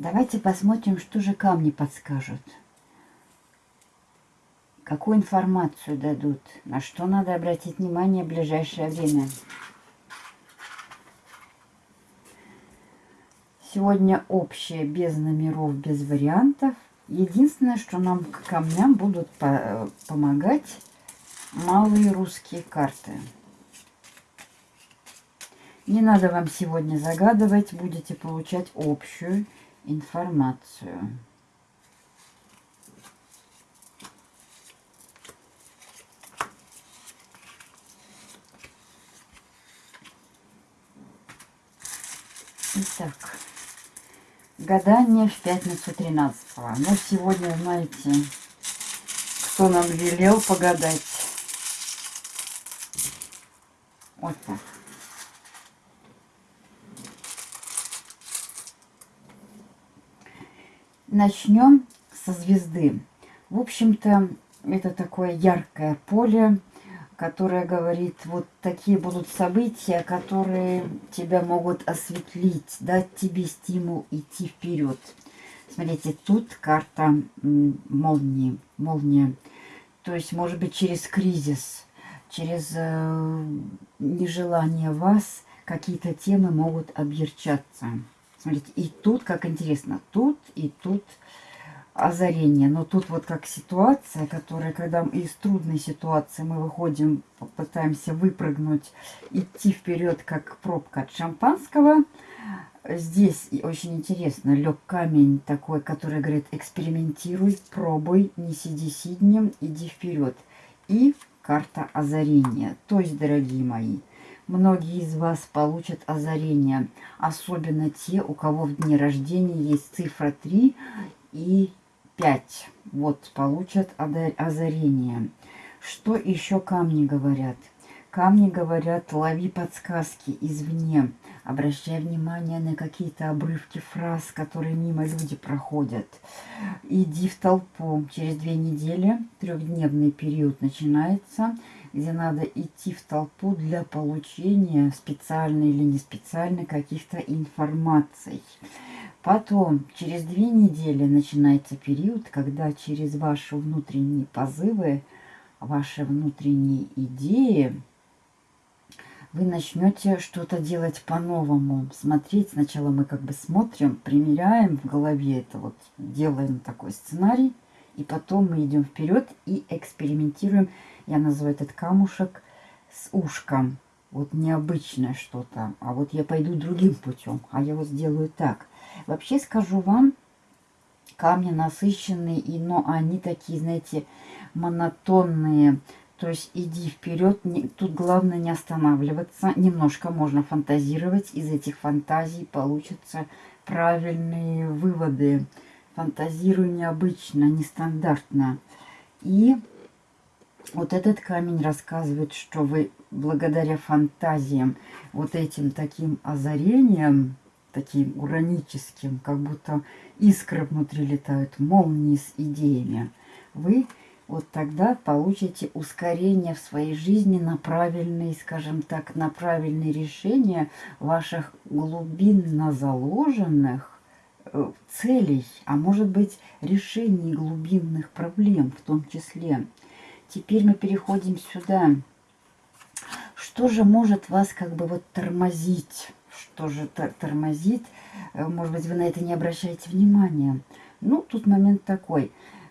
13 Давайте посмотрим, что же камни подскажут. Какую информацию дадут, на что надо обратить внимание в ближайшее время. Сегодня общее, без номеров, без вариантов. Единственное, что нам к камням будут по помогать малые русские карты. Не надо вам сегодня загадывать, будете получать общую информацию. Итак, гадание в пятницу 13 -го. Ну, сегодня, знаете, кто нам велел погадать. Вот так. Начнем со звезды. В общем-то, это такое яркое поле, которое говорит, вот такие будут события, которые тебя могут осветлить, дать тебе стимул идти вперед. Смотрите, тут карта молнии, молния. То есть, может быть, через кризис, через э, нежелание вас какие-то темы могут объерчаться. Смотрите, и тут, как интересно, тут и тут озарение. Но тут вот как ситуация, которая, когда из трудной ситуации мы выходим, пытаемся выпрыгнуть, идти вперед, как пробка от шампанского. Здесь очень интересно, лег камень такой, который говорит, экспериментируй, пробуй, не сиди сиднем, иди вперед. И карта озарения. То есть, дорогие мои, Многие из вас получат озарение, особенно те, у кого в дне рождения есть цифра 3 и 5. Вот, получат озарение. Что еще камни говорят? Камни говорят, лови подсказки извне. Обращай внимание на какие-то обрывки фраз, которые мимо люди проходят. Иди в толпу. Через две недели, трехдневный период начинается – где надо идти в толпу для получения специальной или не специальной каких-то информаций. Потом, через две недели начинается период, когда через ваши внутренние позывы, ваши внутренние идеи, вы начнете что-то делать по-новому. Смотреть, сначала мы как бы смотрим, примеряем в голове это вот, делаем такой сценарий, и потом мы идем вперед и экспериментируем я называю этот камушек с ушком. Вот необычное что-то. А вот я пойду другим путем. А я вот сделаю так. Вообще скажу вам, камни насыщенные, и, но они такие, знаете, монотонные. То есть иди вперед. Тут главное не останавливаться. Немножко можно фантазировать. Из этих фантазий получатся правильные выводы. Фантазирую необычно, нестандартно. И вот этот камень рассказывает, что вы благодаря фантазиям, вот этим таким озарением, таким ураническим, как будто искры внутри летают, молнии с идеями, вы вот тогда получите ускорение в своей жизни на правильные, скажем так, на правильные решения ваших глубинно заложенных э, целей, а может быть решений глубинных проблем в том числе. Теперь мы переходим сюда. Что же может вас как бы вот тормозить? Что же тормозит? Э, может быть, вы на это не обращаете внимания. Ну, тут момент такой.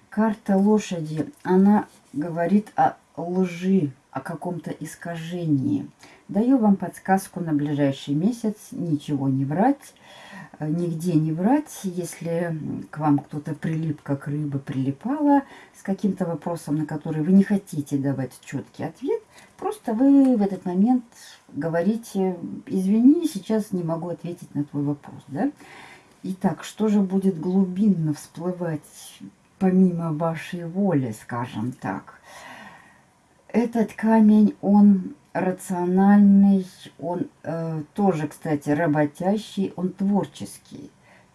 Карта лошади, она говорит о лжи, о каком-то искажении. Даю вам подсказку на ближайший месяц. Ничего не врать нигде не врать. Если к вам кто-то прилип, как рыба прилипала, с каким-то вопросом, на который вы не хотите давать четкий ответ, просто вы в этот момент говорите, извини, сейчас не могу ответить на твой вопрос. Да? Итак, что же будет глубинно всплывать помимо вашей воли, скажем так? Этот камень, он рациональный, он э, тоже, кстати, работящий, он творческий.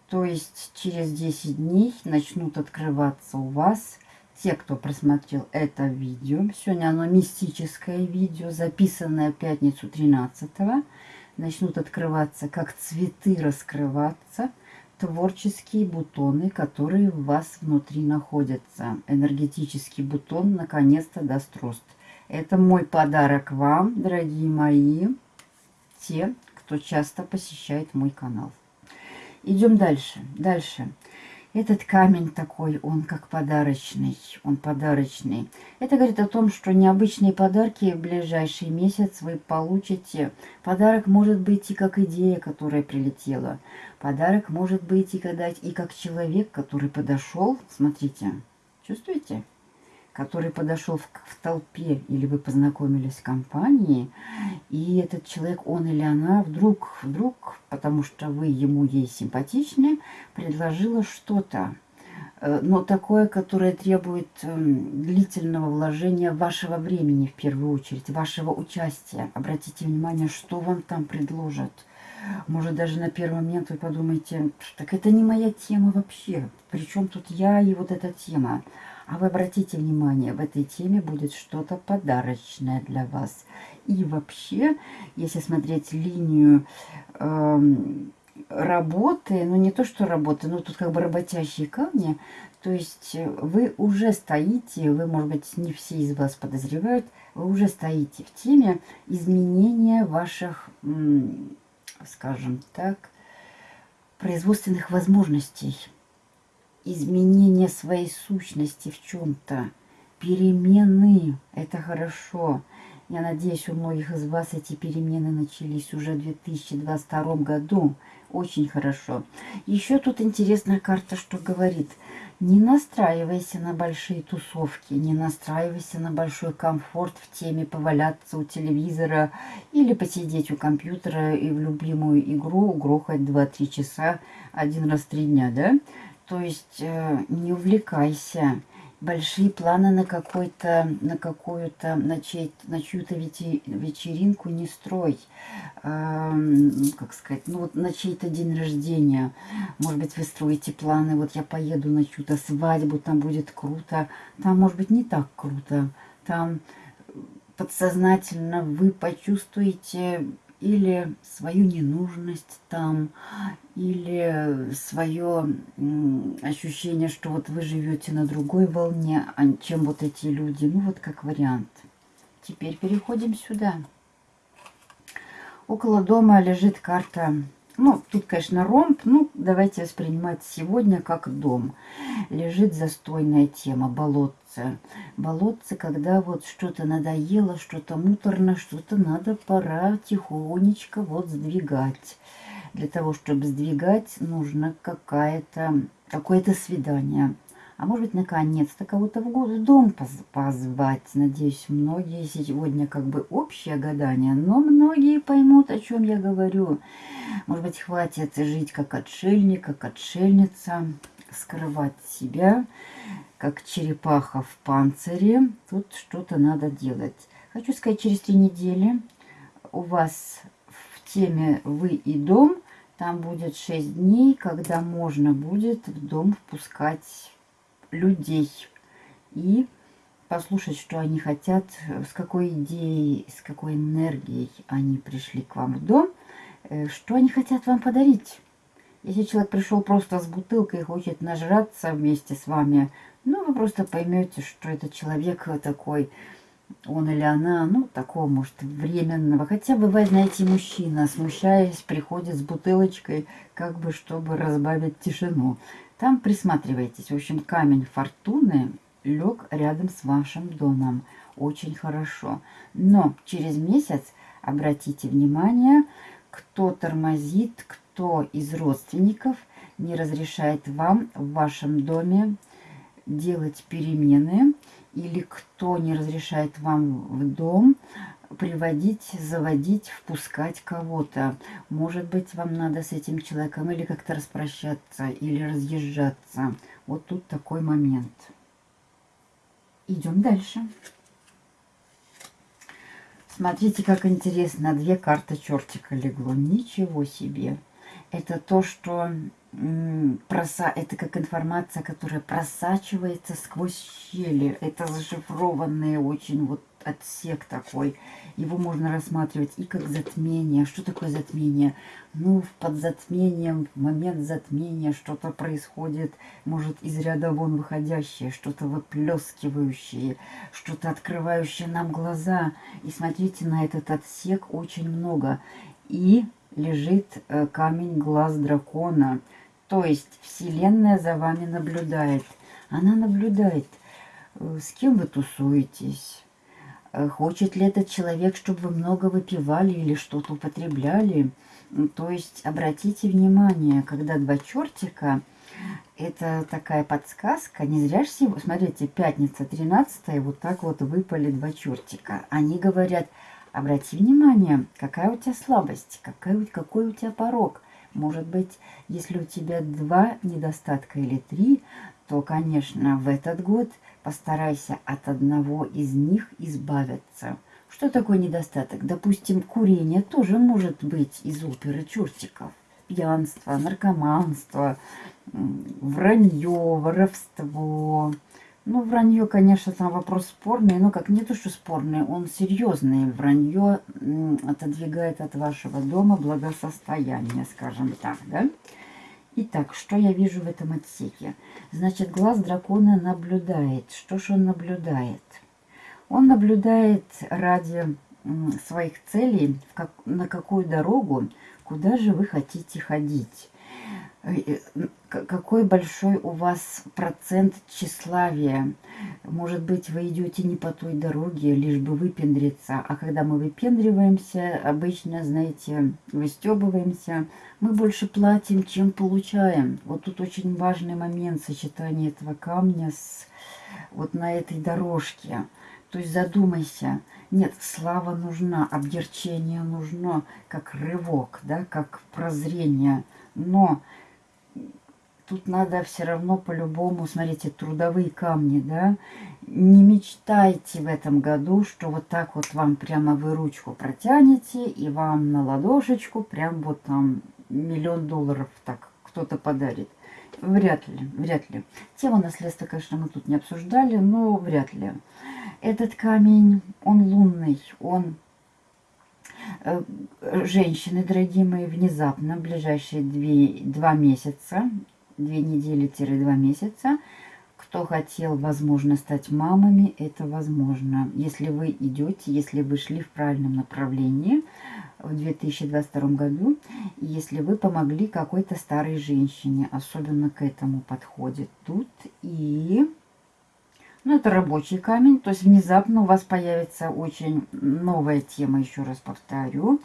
То есть через 10 дней начнут открываться у вас те, кто просмотрел это видео. Сегодня оно мистическое видео, записанное в пятницу 13 -го. начнут открываться, как цветы раскрываться, творческие бутоны, которые в вас внутри находятся. Энергетический бутон наконец-то даст рост. Это мой подарок вам, дорогие мои, те, кто часто посещает мой канал. Идем дальше. Дальше. Этот камень такой, он как подарочный, он подарочный. Это говорит о том, что необычные подарки в ближайший месяц вы получите. Подарок может быть и как идея, которая прилетела. Подарок может быть и, когда, и как человек, который подошел. Смотрите, чувствуете? Который подошел в, в толпе, или вы познакомились в компании, и этот человек, он или она, вдруг, вдруг, потому что вы ему ей симпатичны, предложила что-то, э, но такое, которое требует эм, длительного вложения вашего времени, в первую очередь, вашего участия. Обратите внимание, что вам там предложат. Может, даже на первый момент вы подумаете, так это не моя тема вообще. Причем тут я и вот эта тема. А вы обратите внимание, в этой теме будет что-то подарочное для вас. И вообще, если смотреть линию э, работы, ну не то что работы, но тут как бы работящие камни, то есть вы уже стоите, вы, может быть, не все из вас подозревают, вы уже стоите в теме изменения ваших, скажем так, производственных возможностей изменение своей сущности в чем-то, перемены, это хорошо. Я надеюсь, у многих из вас эти перемены начались уже в 2022 году. Очень хорошо. Еще тут интересная карта, что говорит. Не настраивайся на большие тусовки, не настраивайся на большой комфорт в теме поваляться у телевизора или посидеть у компьютера и в любимую игру грохать 2-3 часа один раз в три дня, да? То есть э, не увлекайся. Большие планы на какой-то, на какую-то, на, чей, на чью-то вечеринку не строй. Э, как сказать, ну вот на чей-то день рождения. Может быть, вы строите планы, вот я поеду на чью-то свадьбу, там будет круто. Там, может быть, не так круто. Там подсознательно вы почувствуете или свою ненужность там, или свое ощущение, что вот вы живете на другой волне, а чем вот эти люди. Ну вот как вариант. Теперь переходим сюда. Около дома лежит карта ну, тут, конечно, ромб. Ну, давайте воспринимать сегодня как дом. Лежит застойная тема, болотце. Болотце, когда вот что-то надоело, что-то муторно, что-то надо, пора тихонечко вот сдвигать. Для того, чтобы сдвигать, нужно какое-то какое-то свидание. А может быть, наконец-то кого-то в дом позвать. Надеюсь, многие сегодня как бы общее гадание, но многие поймут, о чем я говорю. Может быть, хватит жить как отшельник, как отшельница, скрывать себя, как черепаха в панцире. Тут что-то надо делать. Хочу сказать, через три недели у вас в теме «Вы и дом» там будет шесть дней, когда можно будет в дом впускать людей и послушать, что они хотят, с какой идеей, с какой энергией они пришли к вам в дом, э, что они хотят вам подарить. Если человек пришел просто с бутылкой и хочет нажраться вместе с вами, ну, вы просто поймете, что этот человек такой, он или она, ну, такого, может, временного. Хотя бывает, знаете, мужчина, смущаясь, приходит с бутылочкой, как бы, чтобы разбавить тишину. Там присматривайтесь. В общем, камень фортуны лег рядом с вашим домом. Очень хорошо. Но через месяц обратите внимание, кто тормозит, кто из родственников не разрешает вам в вашем доме делать перемены или кто не разрешает вам в дом приводить, заводить, впускать кого-то. Может быть, вам надо с этим человеком или как-то распрощаться, или разъезжаться. Вот тут такой момент. Идем дальше. Смотрите, как интересно. Две карты чертика легло. Ничего себе. Это то, что проса... это как информация, которая просачивается сквозь щели. Это зашифрованный очень вот отсек такой. Его можно рассматривать и как затмение. Что такое затмение? Ну, под затмением, в момент затмения что-то происходит, может, из ряда вон выходящее, что-то выплескивающее, что-то открывающее нам глаза. И смотрите, на этот отсек очень много. И лежит э, камень глаз дракона. То есть Вселенная за вами наблюдает. Она наблюдает, э, с кем вы тусуетесь. Э, хочет ли этот человек, чтобы вы много выпивали или что-то употребляли. То есть обратите внимание, когда два чертика, это такая подсказка. Не зря же сегодня, смотрите, пятница 13 вот так вот выпали два чертика. Они говорят, обрати внимание, какая у тебя слабость, какая, какой у тебя порог. Может быть, если у тебя два недостатка или три, то, конечно, в этот год постарайся от одного из них избавиться. Что такое недостаток? Допустим, курение тоже может быть из оперы чертиков. Пьянство, наркоманство, вранье, воровство. Ну, вранье, конечно, там вопрос спорный, но как не то, что спорный, он серьезный. Вранье отодвигает от вашего дома благосостояние, скажем так, да? Итак, что я вижу в этом отсеке? Значит, глаз дракона наблюдает. Что же он наблюдает? Он наблюдает ради своих целей, как, на какую дорогу, куда же вы хотите ходить. Э, какой большой у вас процент тщеславия. Может быть, вы идете не по той дороге, лишь бы выпендриться. А когда мы выпендриваемся, обычно, знаете, выстебываемся, мы больше платим, чем получаем. Вот тут очень важный момент сочетания этого камня с вот на этой дорожке. То есть задумайся. Нет, слава нужна, обдерчение нужно, как рывок, да, как прозрение. Но тут надо все равно по-любому, смотрите, трудовые камни, да. Не мечтайте в этом году, что вот так вот вам прямо вы ручку протянете, и вам на ладошечку прям вот там миллион долларов так кто-то подарит. Вряд ли, вряд ли. Тему наследства, конечно, мы тут не обсуждали, но вряд ли. Этот камень, он лунный, он женщины, дорогие мои, внезапно, в ближайшие две, два месяца, две недели-два месяца, кто хотел, возможно, стать мамами, это возможно. Если вы идете, если вы шли в правильном направлении в 2022 году, если вы помогли какой-то старой женщине, особенно к этому подходит тут. И, ну, это рабочий камень, то есть внезапно у вас появится очень новая тема, еще раз повторю.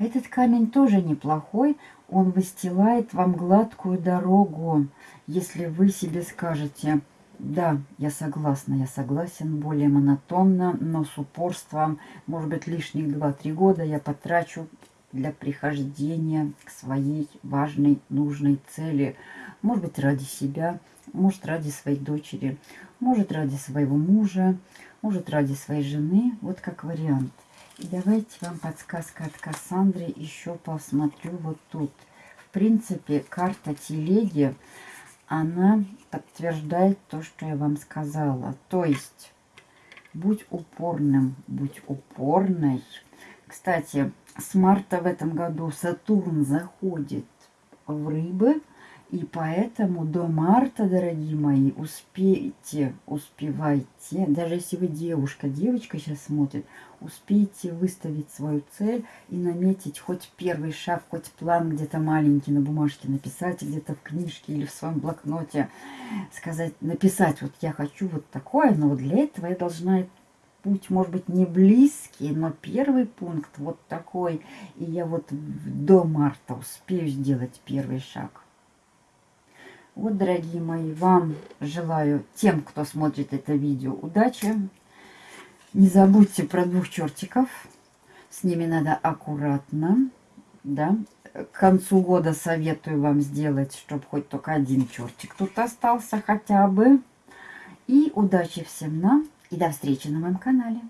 Этот камень тоже неплохой, он выстилает вам гладкую дорогу, если вы себе скажете, да, я согласна, я согласен, более монотонно, но с упорством, может быть, лишних 2-3 года я потрачу для прихождения к своей важной, нужной цели. Может быть, ради себя, может, ради своей дочери, может, ради своего мужа, может, ради своей жены. Вот как вариант. И давайте вам подсказка от Кассандры еще посмотрю вот тут. В принципе, карта телеги, она подтверждает то, что я вам сказала. То есть, будь упорным, будь упорной. Кстати, с марта в этом году Сатурн заходит в рыбы – и поэтому до марта, дорогие мои, успейте, успевайте, даже если вы девушка, девочка сейчас смотрит, успейте выставить свою цель и наметить хоть первый шаг, хоть план где-то маленький на бумажке написать, где-то в книжке или в своем блокноте сказать, написать, вот я хочу вот такое, но вот для этого я должна путь, может быть, не близкий, но первый пункт вот такой, и я вот до марта успею сделать первый шаг. Вот, дорогие мои, вам желаю, тем, кто смотрит это видео, удачи. Не забудьте про двух чертиков. С ними надо аккуратно. Да. К концу года советую вам сделать, чтобы хоть только один чертик тут остался хотя бы. И удачи всем нам. И до встречи на моем канале.